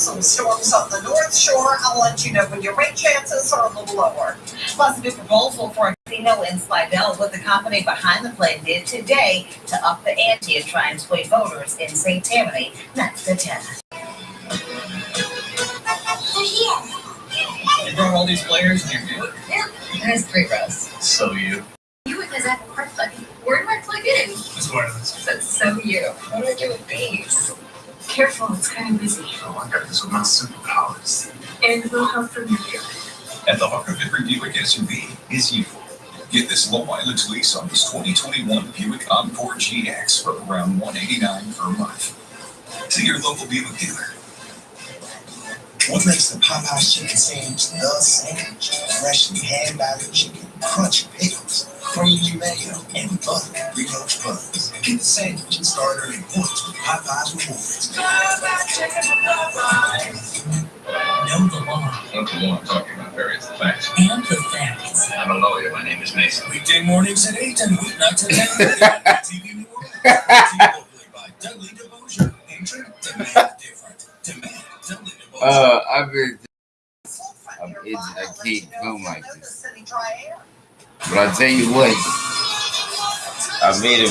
Some storms on the North Shore. I'll let you know when your rain chances are a little lower. Plus, a new proposal for a casino in Slidell, what the company behind the play did today to up the ante and try and sway voters in St. Tammany. That's the 10. They're here. You brought all these players and you're good? There's three rows. So you. You because I have a part plug. Where do I plug in? It's wireless. That's so you. What do I do with these? Careful, it's kind of busy. Oh, I got this with my superpowers. And we'll help from here. At the heart of every Buick SUV is you. Get this low mileage lease on this 2021 Buick Encore GX for around 189 per month. See your local Buick dealer. What makes the Popeyes chicken sandwich the sandwich? Freshly hand-battered chicken, crunchy creamy mayo, and butter brioche buns. Get the sandwich and start earning points with Popeyes Rewards. Know the law That's the one I'm talking about, various facts. and the facts. I'm a lawyer. My name is Mason. Weekday mornings at 8 and weeknights at 10 TV New Orleans. TV locally by Dudley DeBosier. Entry, demand different. Demand Dudley DeBosier. Uh, I've been, I'm itching. I can't film like this. You what, I made a